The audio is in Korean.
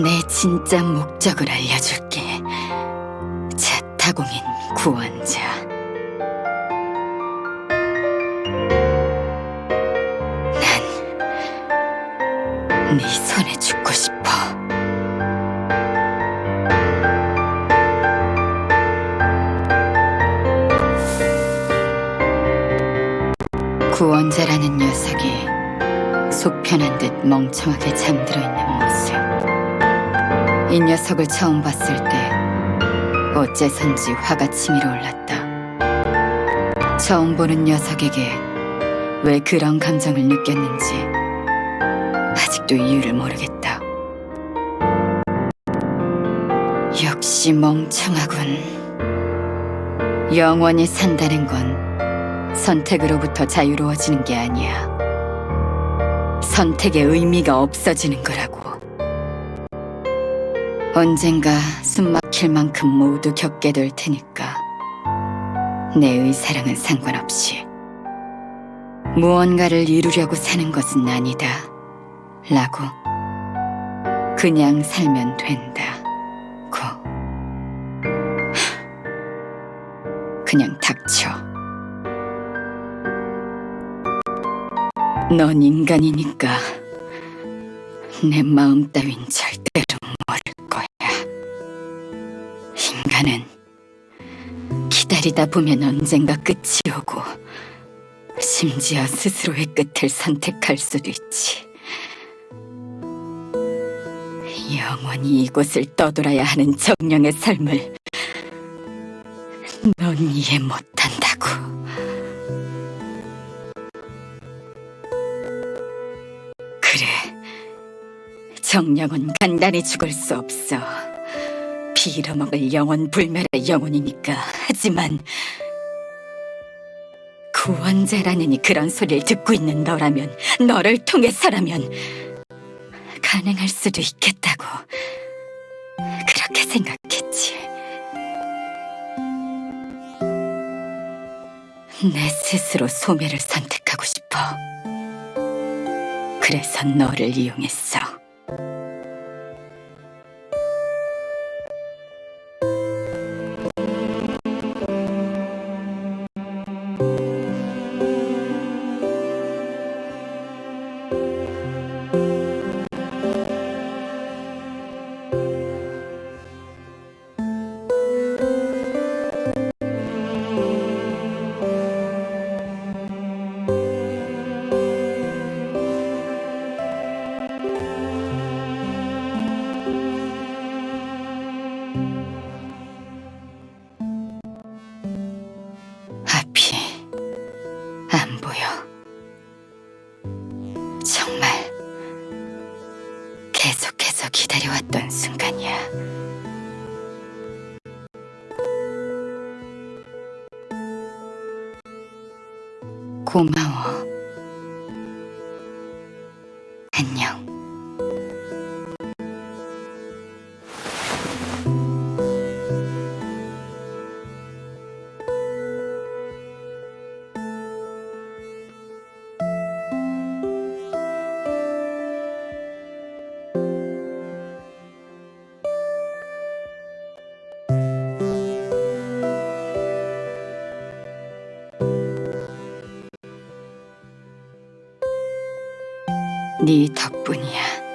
내 진짜 목적을 알려줄게. 자타공인 구원자. 네 손에 죽고 싶어. 구원자라는 녀석이 속편한 듯 멍청하게 잠들어 있는 모습. 이 녀석을 처음 봤을 때 어째선지 화가 치밀어 올랐다. 처음 보는 녀석에게 왜 그런 감정을 느꼈는지 아직도 이유를 모르겠다. 역시 멍청하군. 영원히 산다는 건 선택으로부터 자유로워지는 게 아니야. 선택의 의미가 없어지는 거라고. 언젠가 숨 막힐 만큼 모두 겪게 될 테니까 내 의사랑은 상관없이 무언가를 이루려고 사는 것은 아니다 라고 그냥 살면 된다 고 그냥 닥쳐 넌 인간이니까 내 마음 따윈 절대로 모를 거야. 인간은 기다리다 보면 언젠가 끝이 오고 심지어 스스로의 끝을 선택할 수도 있지. 영원히 이곳을 떠돌아야 하는 정령의 삶을 넌 이해 못한다고. 그래. 정령은 간단히 죽을 수 없어. 빌어먹을 영혼 불멸의 영혼이니까. 하지만 구원자라느니 그런 소리를 듣고 있는 너라면, 너를 통해서라면 가능할 수도 있겠다고. 그렇게 생각했지. 내 스스로 소멸을 선택하고 싶어. 그래서 너를 이용했어. 계속해서 기다려왔던 순간이야. 고마워. 네 덕분이야.